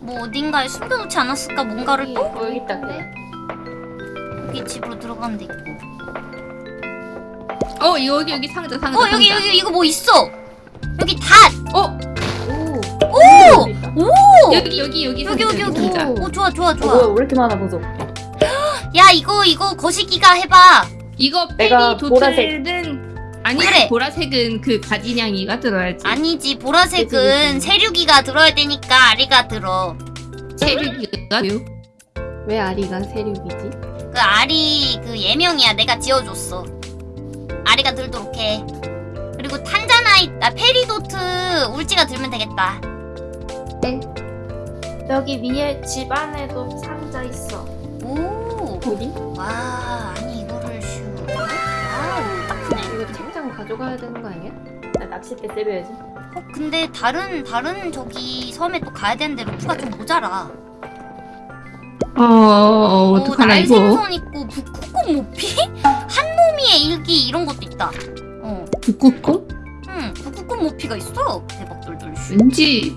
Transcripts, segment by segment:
뭐 어딘가에 숨겨놓지 않았을까 뭔가를 또? 어, 여기 있다 그래. 여기 집으로 들어가는 데 있고 어 여기 여기 상자 상자. 어 여기 상자. 여기 이거 뭐 있어 여기 닷! 어 오. 오! 여기! 여기 여기 여기 여기 여기 여기. 오 좋아 좋아 어, 뭐야 좋아 왜 이렇게 많아 보소. 야 이거 이거 거시기가 해봐 이거 내가 페리 보라색. 도틀은 아니 그래. 보라색은 그 가진양이가 들어야지. 아니지 보라색은. 세류기가 들어야 되니까 아리가 들어 체류기가 요왜 아리가 세륙이지? 그 아리 그 예명이야 내가 지어줬어 아리가 들도록 해 그리고 탄자나이 아 페리도트 울지가 들면 되겠다 네. 여기 위에 집 안에도 상자 있어. 오 어디? 와 아니 이거를 크네 이거 책장 가져가야 되는 거 아니야? 나 낚싯대 세려야지. 어, 근데 다른 다른 저기 섬에 또 가야 되는데 루프가 좀 모자라 어, 어 어떡하나 이거. 날생선 있고 북극곰 모피? 한몸이의 일기 이런 것도 있다 어, 북극곰? 응 북극곰 모피가 있어 대박 돌돌 슈 왠지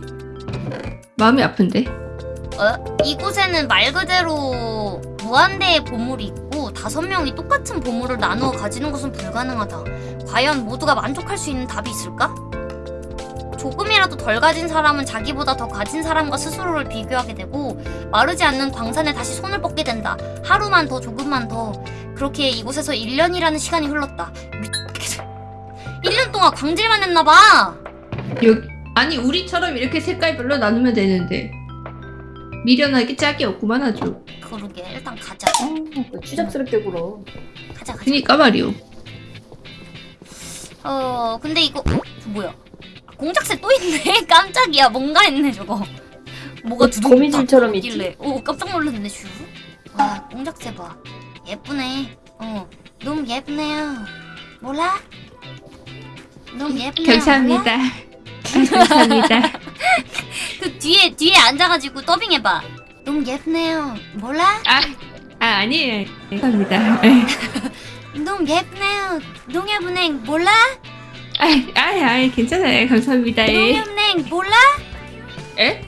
마음이 아픈데. 어? 이곳에는 말 그대로 무한대의 보물이 있고 다섯 명이 똑같은 보물을 나누어 가지는 것은 불가능하다. 과연 모두가 만족할 수 있는 답이 있을까? 조금이라도 덜 가진 사람은 자기보다 더 가진 사람과 스스로를 비교하게 되고 마르지 않는 광산에 다시 손을 뻗게 된다. 하루만 더 조금만 더 그렇게 이곳에서 1년이라는 시간이 흘렀다. 미치겠어. 1년 동안 광질만 했나봐. 아니 우리처럼 이렇게 색깔별로 나누면 되는데 미련하게 짝이 없구만 아주. 그러게 일단 가자. 어, 추잡스럽게 굴어. 가자 가자. 그니까 말이오. 어 근데 이거 어, 저 뭐야 공작새 또 있네 깜짝이야 뭔가 했네 저거 뭐가 어, 두둥 거미줄처럼? 있길래 오 깜짝 놀랐네 슈와 공작새 봐 예쁘네 어 너무 예쁘네요 몰라? 너무 예쁘네요 감사합니다. 아, 감사합니다. 그 뒤에 뒤에 앉아가지고 더빙해봐 너무 예쁘네요 몰라? 아, 아 아니에요. 감사합니다. 너무 예쁘네요 농협은행 몰라? 아, 아, 아, 괜찮아요. 감사합니다. 예. 농협은행 몰라? 에?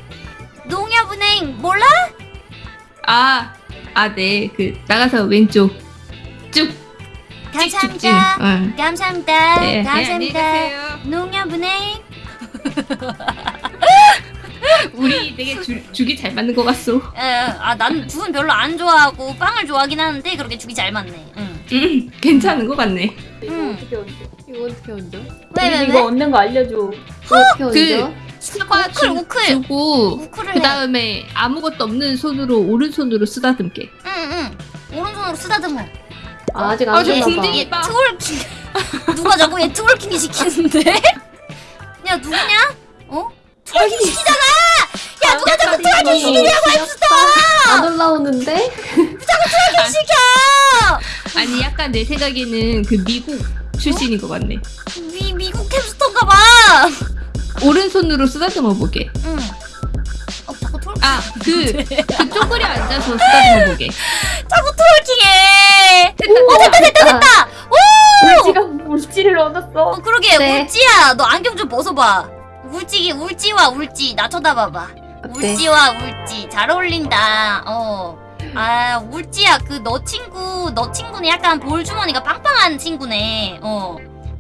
농협은행 몰라? 아, 아, 네. 그 나가서 왼쪽 쭉 감사합니다. 쭉쭉. 응. 감사합니다. 네, 네, 감사합니다. 가세요. 농협은행. 우리 되게 주, 죽이 잘 맞는 것 같소. 아난 두분 별로 안 좋아하고 빵을 좋아하긴 하는데 그렇게 죽이 잘 맞네. 응. 음, 괜찮은 것 같네. 이거 음. 어떻게 얹어? 이거 어떻게 얹어? 왜 왜 왜? 이거 얻는 거 알려줘. 어떻게 얹어? 사과 우클, 주, 우클. 주고 우크를 그 해. 다음에 아무것도 없는 손으로 오른손으로 쓰다듬게. 응응. 오른손으로 쓰다듬어. 아, 아직 아, 안. 궁뎅이- 얘 봐. twerking. 누가 자꾸 얘 twerking 시키는데? 야 누구냐? 어? twerking 시키잖아. 야 누가 자꾸 twerking 시키냐고 했어. 안 올라오는데? 시켜. 아니 약간 내 생각에는 그 미국 출신인 것 같네. 미 미국 햄스터인가 봐. 오른손으로 쓰다듬어 보게. 응. 어 자꾸 트월킹. 아, 그, 그 쪼그려 앉아서 쓰다듬어 보게. 자꾸 트월킹해. 오, 됐다, 됐다, 됐다. 울지가 울지를 얻었어. 어 그러게 네. 울지야 너 안경 좀 벗어봐 울지 울지와 울지 나 쳐다봐봐 어때? 울지와 울지 잘 어울린다 어 아 울지야 그 너 친구 너 친구는 약간 볼 주머니가 빵빵한 친구네 어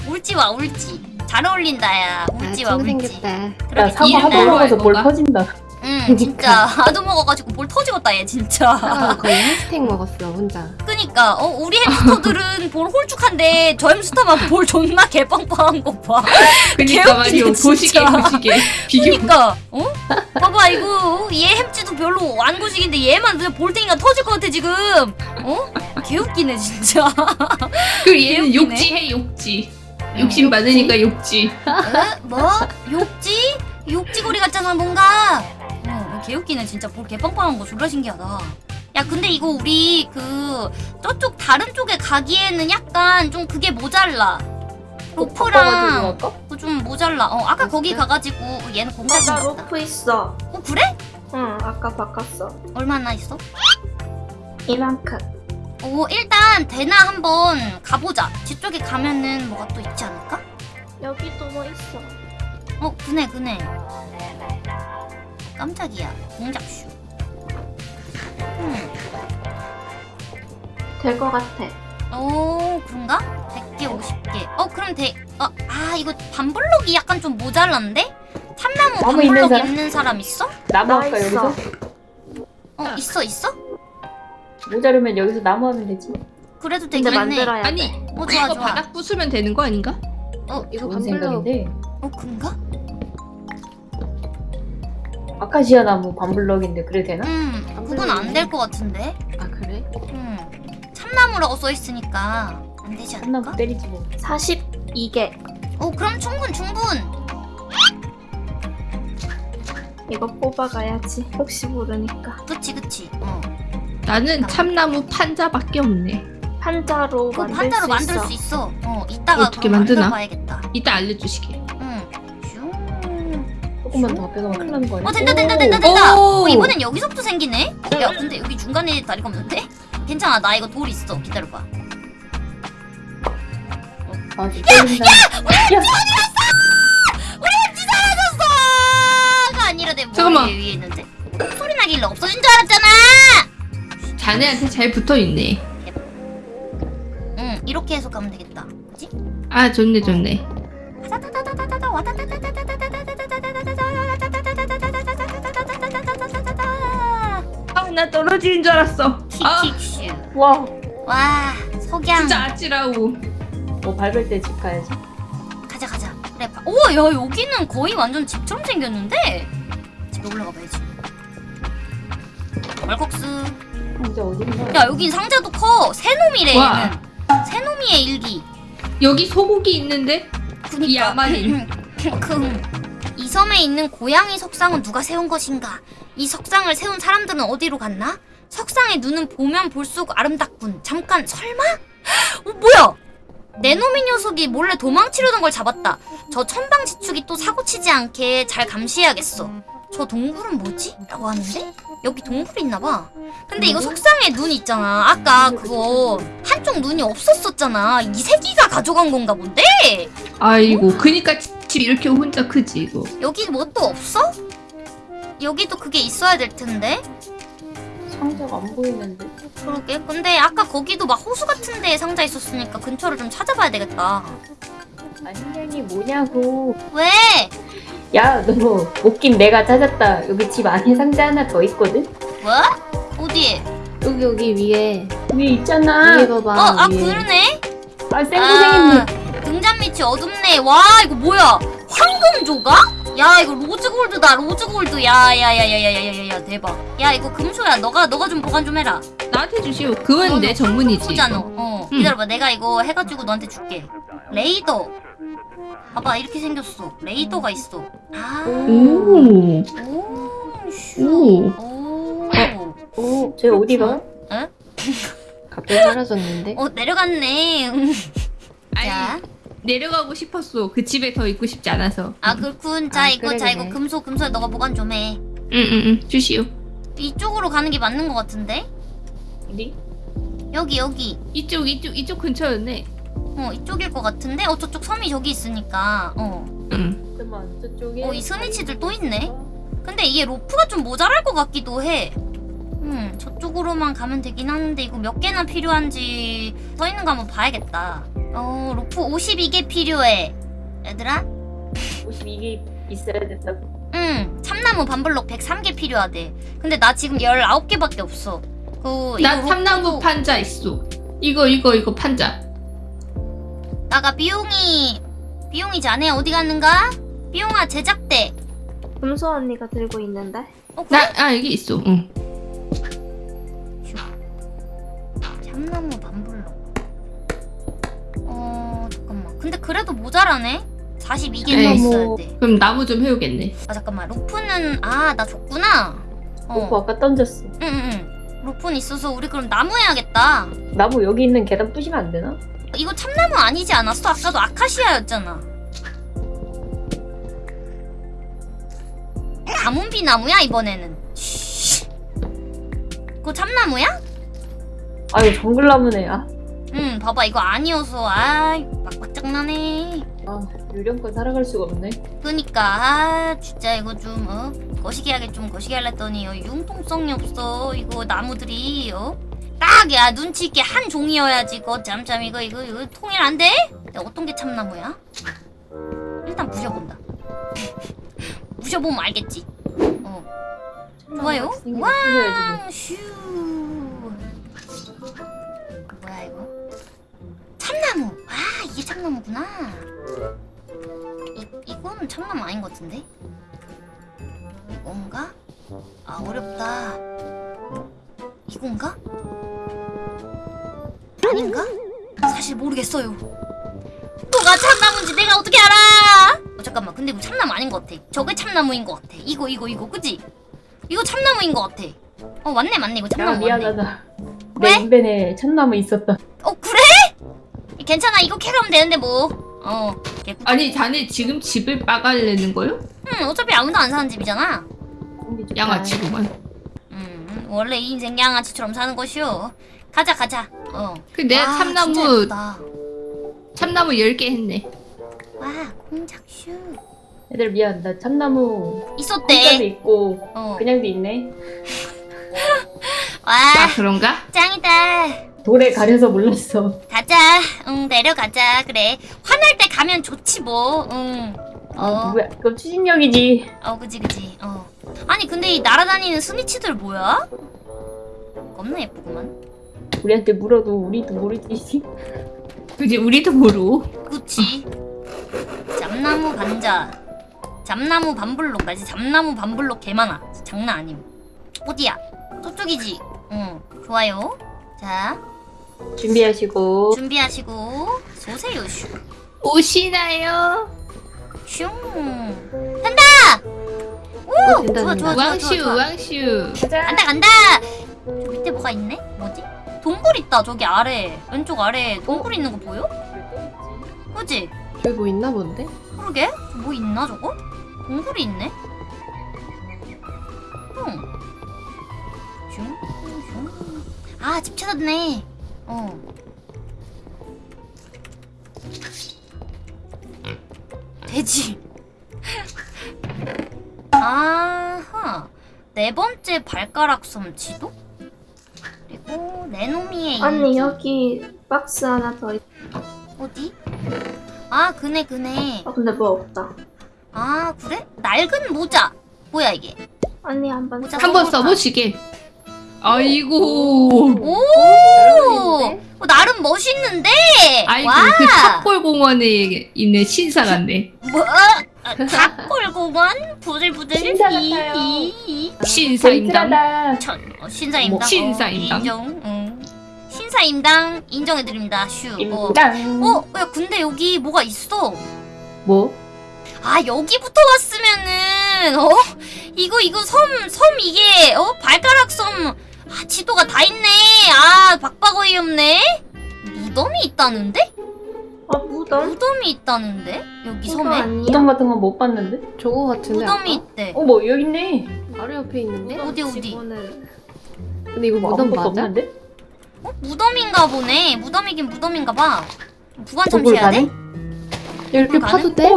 울지와 울지 잘 어울린다 야 아, 울지와 친구 울지 생겼다. 야 그러게 사과 먹어서 할 볼? 터진다. 응 진짜 하도 먹어가지고 볼 터지겠다 얘 진짜 사과가 거의 한 스택 먹었어, 혼자. 그니까 어 우리 햄스터들은 볼 홀쭉한데 저 햄스터만 볼 존나 개빵빵한 거봐 그니까 말이오. 개웃기네, 보시게, 진짜. 보시게. 그니까 어? 봐봐 이거 얘 햄찌도 별로 안 고식인데 얘만 그냥 볼탱이가 터질 것 같아 지금 어? 개웃기네 진짜 그 얘는. 욕지해, 욕지. 욕심 많으니까 욕지. 에? 뭐? 욕지? 욕지거리 같잖아 뭔가 어 개웃기네 진짜 볼 개빵빵한 거 졸라 신기하다 야 근데 이거 우리 그 저쪽 다른 쪽에 가기에는 약간 좀 그게 모자라 로프랑? 그거 좀 모자라 어 아까 거기? 가가지고 얘는 나, 공작인 나 로프 있어. 어 그래? 응, 아까 바꿨어. 얼마나 있어? 이만큼. 오 일단 대나 한번 가보자. 뒤쪽에 가면은 뭐가 또 있지 않을까? 여기도 뭐 있어. 어 그네 그네 깜짝이야 공작슈 음. 될것 같아. 오 그런가? 100개 50개 어 그럼 돼 어, 아 이거 반블록이 약간 좀 모자란데? 참나무 나무 있는 반블록 사람? 있는 사람 있어? 나무 나 할까 있어. 여기서? 어 있어 있어? 모자르면 여기서 나무 하면 되지. 그래도 되겠네 만들어야 아니 돼. 어 좋아 이거 좋아 바닥 부수면 되는 거 아닌가? 어, 이거 좋은 반블럭 생각인데. 어 그런가? 아카시아 나무 반블럭인데 그래 되나? 음 그건 안 될 것 같은데 아 그래? 음 참나무라고 써있으니까 안 되지 않을까? 한나무 때리지 뭐. 42개. 어 그럼 충분 충분 이거 뽑아가야지. 혹시 모르니까. 그치 그치 어 나는 참나무 판자밖에 없네. 판자로 그거 만들 판자로 수 만들 있어. 수 있어 어 이따가 어떻게 만드나? 만들어봐야겠다 이따 알려주시게. 조금만 더 앞에 가면 큰일 나는 거 아니야? 어 된다 된다 된다 된다 오! 어 이번엔 여기서부터 생기네 야 근데 여기 중간에 다리가 없는데? 괜찮아 나 이거 돌 있어 기다려봐 아, 때린다. 야! 가 아니라 내 머리 잠깐만. 위에 있는데 소리 나길래 없어진 줄 알았잖아 자네한테 잘 붙어 있네. 응 이렇게 해서 가면 되겠다 그치? 아 좋네 좋네. 나 떨어지는 줄 알았어. 아 킥킥슈 와! 와 석양 진짜 아찔하고. 뭐 밟을 때 집 가야지. 가자 가자 그래 봐. 오야 여기는 거의 완전 집처럼 생겼는데 집에 올라가 봐야지 월kok스 진짜 어딘가? 야 여긴 상자도 커 새놈이래 와. 얘는 새놈이의 일기 여기 소고기 있는데 그니까 이 야만 인. 이 섬에 있는 고양이 석상은 누가 세운 것인가? 이 석상을 세운 사람들은 어디로 갔나? 석상의 눈은 보면 볼수록 아름답군. 잠깐 설마? 어 뭐야? 내 놈의 녀석이 몰래 도망치려던 걸 잡았다. 저 천방지축이 또 사고치지 않게 잘 감시해야겠어. 저 동굴은 뭐지? 라고 하는데? 여기 동굴이 있나봐. 근데 이거 석상에 눈 있잖아. 아까 그거 한쪽 눈이 없었었잖아. 이 새끼가 가져간 건가 본데? 아이고 그니까 집 이렇게 혼자 크지 이거. 여기 뭐 또 없어? 여기도 그게 있어야 될 텐데. 상자가 안 보이는데. 그러게. 근데 아까 거기도 막 호수 같은 데에 상자 있었으니까 근처를 좀 찾아봐야 되겠다. 안녕이 뭐냐고. 왜? 야, 너 웃긴 내가 찾았다. 여기 집 안에 상자 하나 더 있거든? 뭐? 어디에? 여기 여기 위에 위에 있잖아. 위에 봐봐 어, 아 위에 그러네. 아, 생고생했네. 등잔 밑이 어둡네. 와, 이거 뭐야? 황금 조각? 야, 이거 로즈 골드다. 로즈 골드. 야, 야, 야, 야, 야, 야, 야, 야, 대박. 야, 이거 금소야. 너가 너가 좀 보관 좀 해라. 나한테 주시오. 그건 너, 내너 전문이지. 이거. 어. 응. 기다려봐. 내가 이거 해가지고 너한테 줄게. 레이더. 봐봐, 이렇게 생겼어. 레이더가 있어. 아. 오. 오. 슈. 오. 오. 오, 쟤 어디가? 에? 갑자기 사라졌는데 어, 내려갔네. 아니 자. 내려가고 싶었어. 그 집에 더 있고 싶지 않아서. 아, 그렇군. 자, 아, 이거, 그래, 자, 그래. 이거 금소, 금소 너가 보관 좀 해. 응응응 주시오. 이쪽으로 가는 게 맞는 것 같은데? 어디? 여기, 여기. 이쪽 이쪽 이쪽 근처였네. 어, 이쪽일 것 같은데? 어, 저쪽 섬이 저기 있으니까. 어. 응. 잠깐만, 저쪽에. 어, 이 스니치들 또 있네. 근데 이게 로프가 좀 모자랄 것 같기도 해. 음, 저쪽으로만 가면 되긴 하는데 이거 몇 개나 필요한지 써 있는 거 한번 봐야겠다. 어, 로프 52개 필요해. 얘들아? 52개 있어야 된다고. 응, 참나무 반블럭 103개 필요하대. 근데 나 지금 19개밖에 없어. 그, 나 이거 참나무 로프도- 판자 있어. 이거 이거 이거 판자. 나가 비용이, 비용이 자네 어디 갔는가? 비용아, 제작대. 금소 언니가 들고 있는데. 어, 그래? 나 아 여기 있어. 응. 참나무 반블럭. 어 잠깐만. 근데 그래도 모자라네. 42개는 에이. 있어야 돼. 그럼 나무 좀 해오겠네. 아 잠깐만. 로프는 아 나 줬구나. 어. 아까 던졌어. 응응응. 로프는 있어서 우리 그럼 나무 해야겠다. 나무 여기 있는 계단 부시면 안 되나? 이거 참나무 아니지 않았어? 아까도 아카시아였잖아. 가문비 나무야 이번에는. 쉬. 그거 참나무야? 아유, 정글나무네. 아, 응, 봐봐 이거 아니어서 아이 막막 장난해. 아 요령껏 살아갈 수가 없네. 그니까 아 진짜 이거 좀 어? 거시기하게 좀 거시기 하랬더니 어, 융통성이 없어 이거 나무들이 어? 딱야 눈치 있게 한 종이어야지 이거 짬짬 이거 이거 이거 통일 안 돼? 야, 어떤 게 참나무야? 일단 부셔본다 부셔보면 알겠지 어 좋아요 와. 와 슈. 뭐야 이거? 참나무. 아 이게 참나무구나. 이 이거는 참나무 아닌 것 같은데? 이건가? 아 어렵다. 이건가? 아닌가? 사실 모르겠어요. 뭐가 참나무인지 내가 어떻게 알아? 어, 잠깐만 근데 이거 참나무 아닌 것 같아. 저게 참나무인 것 같아. 이거 이거 이거 그지? 이거 참나무인 것 같아. 어 맞네 맞네 이거 야 참나무 맞네. 미안하다. 왜? 내 인벤에 참나무 있었다. 어 그래? 괜찮아 이거 캐가면 되는데 뭐. 어. 개꿀. 아니 자네 지금 집을 빠가려는 거요? 응 어차피 아무도 안 사는 집이잖아. 양아치구만. 음 원래 이 인생 양아치처럼 사는 것이오. 가자 가자. 어. 그 내가 와, 진짜 참나무. 참나무 10개 했네. 와 공작슈. 애들 미안. 나 참나무 공짜도 있었대. 있고 어. 그냥도 있네. 와 아 그런가? 짱이다. 돌에 가려서 몰랐어. 가자. 응 내려가자. 그래. 화날 때 가면 좋지 뭐. 응. 아 어. 누구야? 그럼 추진력이지. 어 그지 그지. 어. 아니 근데 이 날아다니는 스니치들 뭐야? 겁나 예쁘구만. 우리한테 물어도 우리도 모르지. 그지 우리도 모르. 그치. 잠나무 감자. 잠나무 반블록까지 잠나무 반블록 개 많아. 장난 아님. 어디야? 저쪽이지. 응. 좋아요. 자 준비하시고 준비하시고 쏘세요 슈. 오시나요? 슝. 간다. 오 된다, 좋아. 좋아 좋아 좋아. 우왕슈 좋아. 우왕슈. 간다 간다. 저 밑에 뭐가 있네? 뭐지? 동굴 있다 저기 아래 왼쪽 아래 동굴 있는 거 보여? 그지? 저기 뭐 있나 본데? 그러게? 뭐 있나 저거? 동굴이 있네? 응. 아, 집 찾았네. 어. 돼지. 아하. 네 번째 발가락 섬 지도? 그리고 네노미의 언니 일기. 여기 박스 하나 더 있... 어디? 아, 그네, 그네. 어 근데 뭐 없다 아 그래? 낡은 모자 뭐야 이게 언니 한번 모자 한번? 써보시게. 아이고. 오 있는데? 어, 나름 멋있는데 아이고 와 그 탑골공원에 있는 신사 같네. 뭐? 닭골공원 부들부들 신사 같아요. 이, 이. 신사임당. 천, 어, 신사임당 뭐, 신사임당. 어, 인정 응. 신사임당 인정해드립니다 슈 어. 임당. 어? 야 근데 여기 뭐가 있어 뭐? 아 여기부터 왔으면은 어 이거 이거 섬 섬 이게 어 발가락 섬 아 지도가 다 있네 아 박박어이 없네 무덤이 있다는데 어 무덤? 무덤이 있다는데 여기 섬에 아니야? 무덤 같은 건 못 봤는데? 저거 같은데 무덤이 아까? 있대 어뭐 여기 있네. 바로 옆에 있는데? 어디 어디 직원을 근데 이거 뭐 무덤 아무것도 맞아? 없는데? 어 무덤인가 보네 무덤이긴 무덤인가 봐 동굴 참시해야 돼? 이렇게? 파도 돼?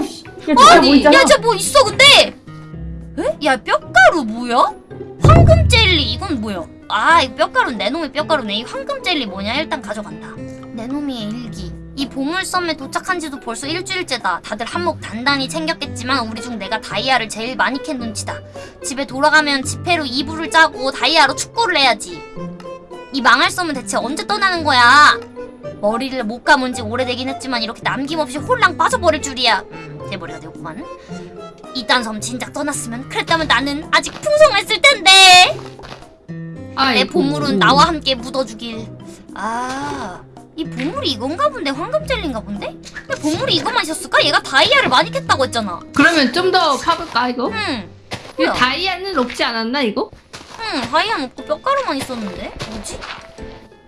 진짜 아니, 뭐. 야, 저뭐 있어, 근데! 에? 야, 뼈가루 뭐야? 황금 젤리, 이건 뭐야? 아, 이 뼈가루는 내 놈의 뼈가루네. 이 황금 젤리 뭐냐? 일단 가져간다. 내 놈의 일기. 이 보물섬에 도착한 지도 벌써 일주일째다. 다들 한몫 단단히 챙겼겠지만 우리 중 내가 다이아를 제일 많이 캔 눈치다. 집에 돌아가면 지폐로 이불을 짜고 다이아로 축구를 해야지. 이 망할 섬은 대체 언제 떠나는 거야? 머리를 못 감은 지 오래되긴 했지만 이렇게 남김없이 홀랑 빠져버릴 줄이야. 음, 돼버려야 되겠구만. 이딴 섬 진작 떠났으면 그랬다면 나는 아직 풍성했을 텐데. 내 아이고. 보물은 나와 함께 묻어주길. 아, 이 보물이 이건가 본데 황금 젤리인가 본데? 근데 보물이 이거만 있었을까? 얘가 다이아를 많이 캤다고 했잖아. 그러면 좀 더 파볼까 이거? 응, 이거 뭐야? 다이아는 없지 않았나 이거? 응, 다이아 없고 뼈가루만 있었는데 뭐지?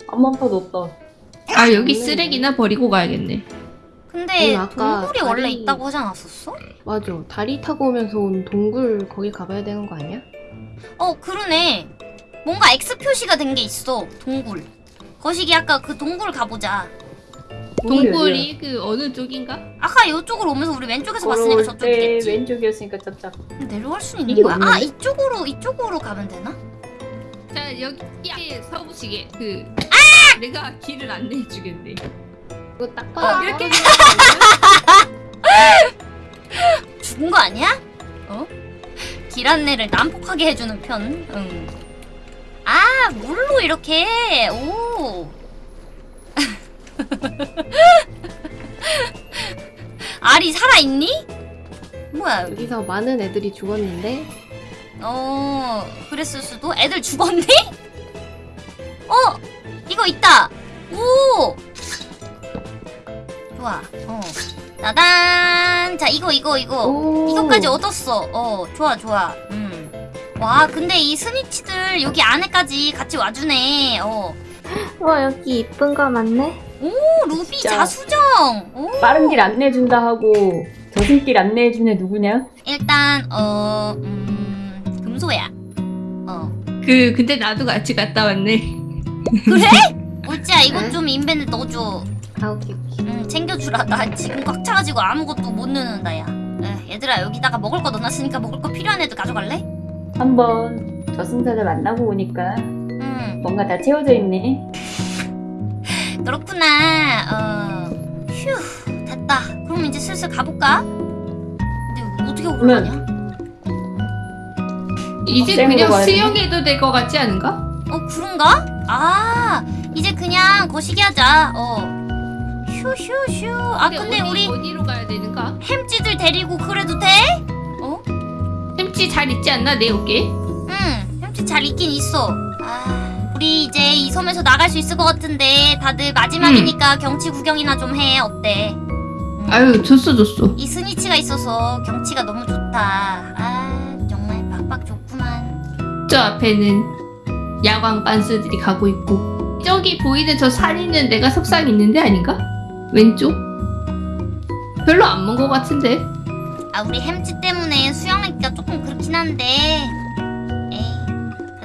아무 한 파도 없다. 아 여기. 쓰레기나 버리고 가야겠네. 근데 응, 아까 동굴이 원래 다리- 있다고 하지 않았었어? 맞아. 다리 타고 오면서 온 동굴 거기 가봐야 되는 거 아니야? 어, 그러네. 뭔가 X 표시가 된 게 있어. 동굴. 거시기 아까 그 동굴 가보자. 동굴이 그 어느 쪽인가? 아까 이쪽으로 오면서 우리 왼쪽에서 봤으니까 걸어올 저쪽이 때 됐지 왼쪽이었으니까 저쪽. 내려갈 수 있는 거야? 아? 이쪽으로 이쪽으로 가면 되나? 자 여기 서부시계 그 내가 길을 안내해 주겠네. 이거 딱 어, 봐도 이렇게? 죽은 거 아니야? 어? 길 안내를 난폭하게 해주는 편. 응. 아 물로 이렇게 오. 알이 살아 있니? 뭐야? 여기서 많은 애들이 죽었는데 어 그랬을 수도. 애들 죽었니? 어 이거 있다. 오. 좋아. 어. 따단. 자 이거 이거 이거. 오. 이것까지 얻었어. 어, 좋아, 좋아. 음. 와, 근데 이 스니치들 여기 안에까지 같이 와주네. 어. 와 여기 이쁜 거 많네. 오, 루비 진짜. 자수정. 오. 빠른 길 안내해준다 하고 저승길 안내해준 애 누구냐? 일단, 어, 음, 금소야. 어. 그 근데 나도 같이 갔다 왔네. 그래? 옳지야, 이것 응? 좀 인벤에 넣어줘. 아 오케이 오케이 음, 챙겨주라. 나 지금 꽉 차가지고 아무것도 못 넣는다, 야. 에, 얘들아, 여기다가 먹을 거 넣어놨으니까 먹을 거 필요한 애들 가져갈래? 한번 저승사자 만나고 오니까 음, 뭔가 다 채워져 있네. 그렇구나. 어, 휴, 됐다. 그럼 이제 슬슬 가볼까? 근데 어떻게 올라가냐? 이제 쌩으로 그냥? 수영해도 될 것 같지 않은가? 어, 그런가? 아, 이제 그냥 거시기 하자. 어. 휴휴휴. 아, 근데 어디, 우리 어디로 가야 되는가? 햄찌들 데리고 그래도 돼? 어? 햄찌 잘 있지 않나 내 어깨? 응, 잘 있긴 있어. 아, 우리 이제 이 섬에서 나갈 수 있을 것 같은데 다들 마지막이니까 경치 구경이나 좀 해. 어때? 음. 아유 줬어 줬어. 이 스니치가 있어서 경치가 너무 좋다. 아, 정말 빡빡 좋구만. 저 앞에는 야광 빤스들이 가고 있고 저기 보이는 저 산 있는 데가 석상 있는 데 아닌가? 왼쪽? 별로 안 먼 것 같은데 아, 우리 햄찌 때문에 수영하기가 조금 그렇긴 한데.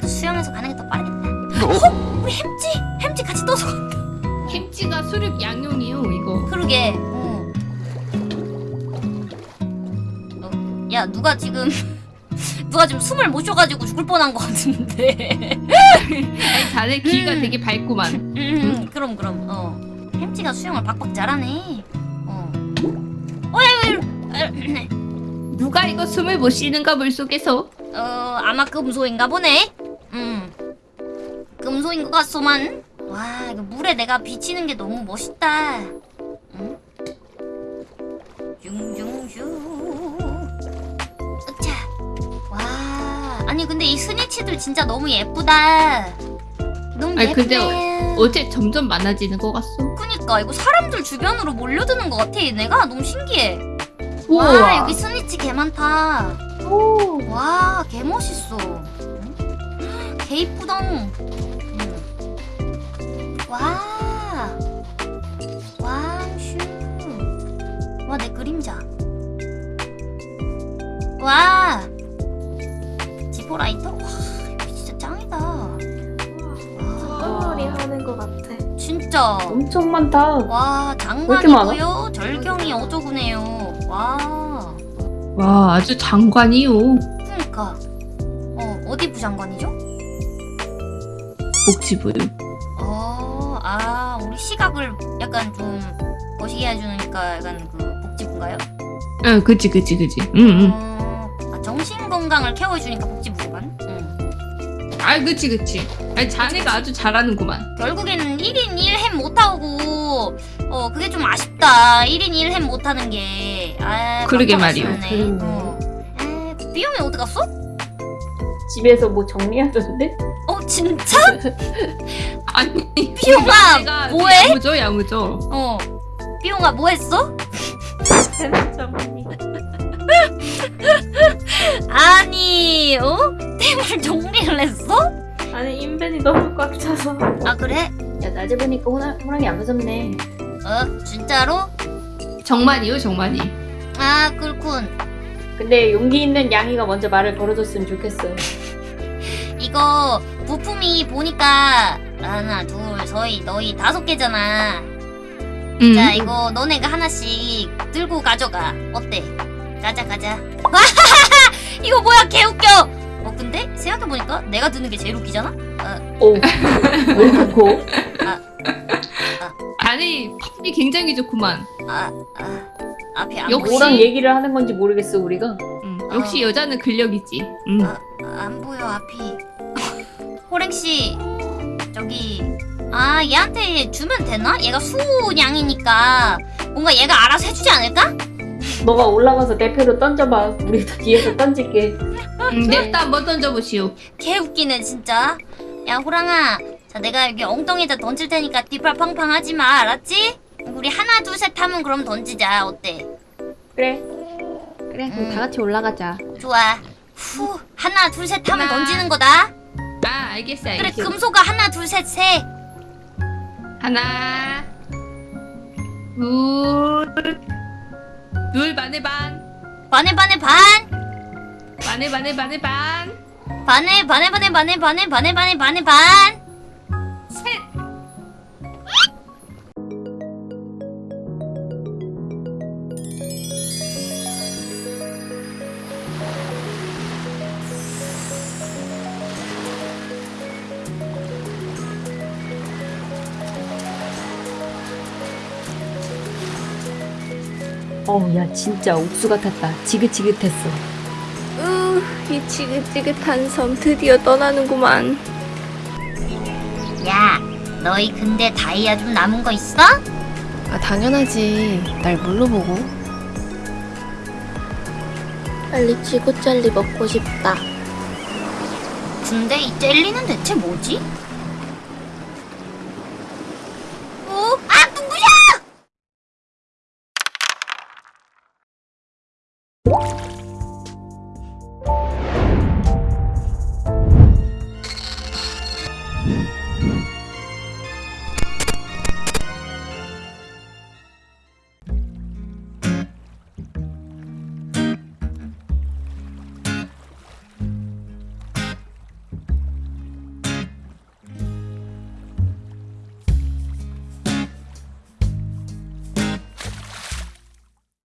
그래도 수영해서 가는 게 더 빠르겠다. 어? 우리 햄찌! 햄찌 같이 떠서 간다. 햄찌가 수륙 양용이요 이거 그러게. 어. 어, 야, 누가 지금 누가 지금 숨을 못 쉬어가지고 죽을 뻔한 것 같은데. 아니 자네 귀가 음. 되게 밝구만 음, 그럼 그럼. 어. 햄찌가 수영을 박박 잘하네. 어. 어, 야, 야, 누가 이거 숨을 못 쉬는가 물속에서 어, 아마 금소인가 보네. 음. 금소인 것 같소만. 와, 이거 물에 내가 비치는 게 너무 멋있다. 응? 슝슝슝. 으차. 와, 아니 근데 이 스니치들 진짜 너무 예쁘다. 너무 아니, 근데 예쁘네. 어째 점점 많아지는 것 같소 그니까 이거 사람들 주변으로 몰려드는 것 같아 얘네가 너무 신기해. 와 우와 여기 스니치 개 많다. 오. 와, 개 멋있어. 응? 개 이쁘덩. 응. 와. 와, 슈. 와, 내 그림자. 와. 지포라이터? 와, 진짜 짱이다. 와, 똥놀이 하는 거 같아. 진짜. 엄청 많다. 와? 장관이고요. 절경이 어조구네요. 와. 와 아주 장관이요 그니까. 어, 어디 부장관이죠? 복지부요 어, 아, 우리 시각을 약간 좀 거시기 해주니까 약간 그 복지부인가요? 응 그치 그치 그치 응응 어, 아, 정신 건강을 케어해주니까 복지부구만. 응. 아 그치 그치 아니 자네가 아주 잘하는구만 결국에는 1인 1햄 못하고, 어, 그게 좀 아쉽다. 1인 1햄 못하는 게. 아, 그러게 말이오. 아쉽네. 어. 아, 비염이 어디 갔어? 집에서 뭐 정리하던데? 어, 진짜? 아니 비용아, 내가 뭐해? 야무져 야무져 어. 비용아, 뭐 했어? 재밌죠, 아니, 어? 템을 정리를 했어? 아니 인벤이 너무 꽉 차서. 아, 그래? 야 낮에 보니까 호랑, 호랑이 안 무섭네. 어, 진짜로? 정만이요 정만이 아, 그렇군. 근데 용기 있는 양이가 먼저 말을 걸어줬으면 좋겠어. 이거 부품이 보니까 하나, 둘, 서희, 너희 다섯 개잖아. 응 음. 자 이거 너네가 하나씩 들고 가져가 어때? 가자 가자 이거 뭐야 개웃겨 어 근데 생각해보니까 내가 드는 게 제일 웃기잖아? 오. 왜 그렇고? 아니 이 굉장히 좋구만. 아, 아 앞에 안 역시- 뭐랑 얘기를 하는 건지 모르겠어 우리가. 음, 역시 여자는 근력이지. 음. 아, 안 보여 앞이 호랭씨 저기 아 얘한테 주면 되나? 얘가 수냥이니까 뭔가 얘가 알아서 해주지 않을까? 너가 올라가서 대표로 던져봐. 우리도 뒤에서 던질게. 음, 냅다 한번 던져보시오. 개 웃기네 진짜 야 호랑아 자 내가 여기 엉덩이에다 던질 테니까 뒷발 팡팡 하지 마 알았지? 우리 하나 둘 셋 하면 그럼 던지자 어때? 그래. 그래 그럼 음. 다 같이 올라가자 좋아 후 하나 둘 셋 하면. 던지는 거다 아 알겠어 그래 알겠어. 금소가 하나 둘셋 세. 하나, 둘, 둘 반에 반, 반에 반에 반. 반에 반에 반에 반, 반에 반에 반에 반에 반에 반에 반에 반에 반 어우 야 진짜 옥수 같았다. 지긋지긋했어. 으이 지긋지긋한 섬 드디어 떠나는구만. 야, 너희 근데 다이아 좀 남은 거 있어? 아 당연하지 날 뭘로 보고 빨리 쥐고젤리 먹고 싶다. 근데 이 젤리는 대체 뭐지?